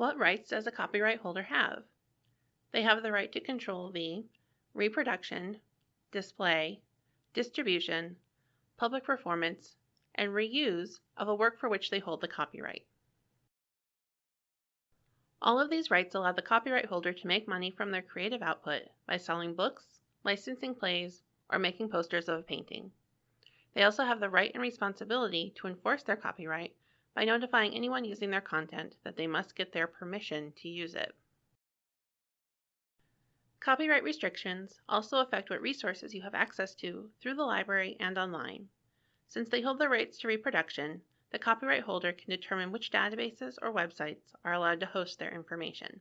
What rights does a copyright holder have? They have the right to control the reproduction, display, distribution, public performance, and reuse of a work for which they hold the copyright. All of these rights allow the copyright holder to make money from their creative output by selling books, licensing plays, or making posters of a painting. They also have the right and responsibility to enforce their copyright by notifying anyone using their content that they must get their permission to use it. Copyright restrictions also affect what resources you have access to through the library and online. Since they hold the rights to reproduction, the copyright holder can determine which databases or websites are allowed to host their information.